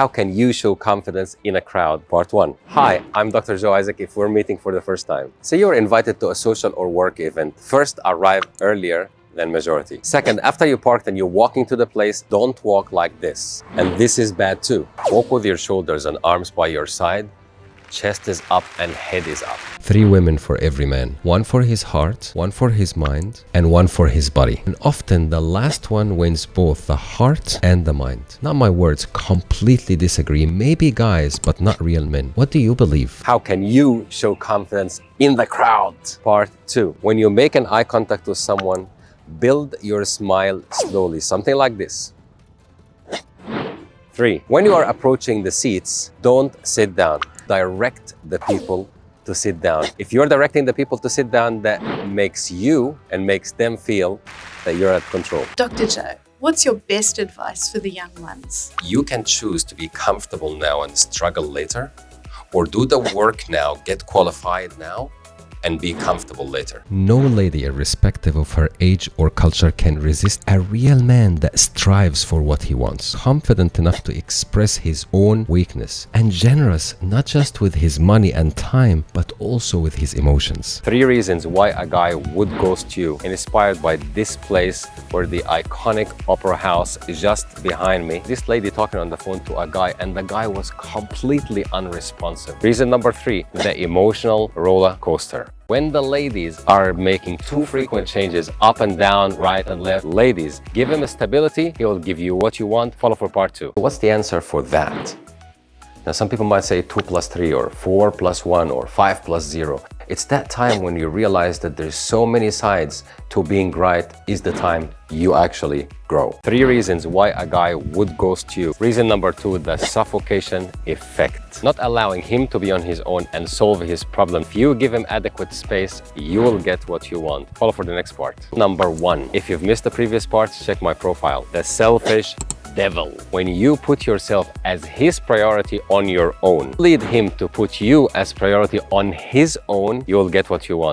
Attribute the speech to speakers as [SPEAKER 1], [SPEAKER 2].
[SPEAKER 1] How can you show confidence in a crowd? Part 1. Hi, I'm Dr. Joe Isaac if we're meeting for the first time. Say you're invited to a social or work event. First, arrive earlier than majority. Second, after you parked and you're walking to the place, don't walk like this. And this is bad too. Walk with your shoulders and arms by your side chest is up and head is up. Three women for every man. One for his heart, one for his mind, and one for his body. And often the last one wins both the heart and the mind. Not my words, completely disagree. Maybe guys, but not real men. What do you believe? How can you show confidence in the crowd? Part two. When you make an eye contact with someone, build your smile slowly. Something like this. Three, when you are approaching the seats, don't sit down direct the people to sit down. If you're directing the people to sit down, that makes you and makes them feel that you're at control.
[SPEAKER 2] Dr. Joe, what's your best advice for the young ones?
[SPEAKER 1] You can choose to be comfortable now and struggle later, or do the work now, get qualified now, and be comfortable later. No lady, irrespective of her age or culture, can resist a real man that strives for what he wants, confident enough to express his own weakness, and generous not just with his money and time, but also with his emotions. Three reasons why a guy would ghost you, inspired by this place where the iconic opera house is just behind me. This lady talking on the phone to a guy, and the guy was completely unresponsive. Reason number three, the emotional roller coaster. When the ladies are making too frequent changes up and down, right and left, ladies, give him a stability, he will give you what you want. Follow for part two. What's the answer for that? Now, some people might say 2 plus 3 or 4 plus 1 or 5 plus 0. It's that time when you realize that there's so many sides to being right is the time you actually grow. Three reasons why a guy would ghost you. Reason number two, the suffocation effect. Not allowing him to be on his own and solve his problem. If you give him adequate space, you will get what you want. Follow for the next part. Number one, if you've missed the previous parts, check my profile. The selfish devil. When you put yourself as his priority on your own, lead him to put you as priority on his own, you'll get what you want.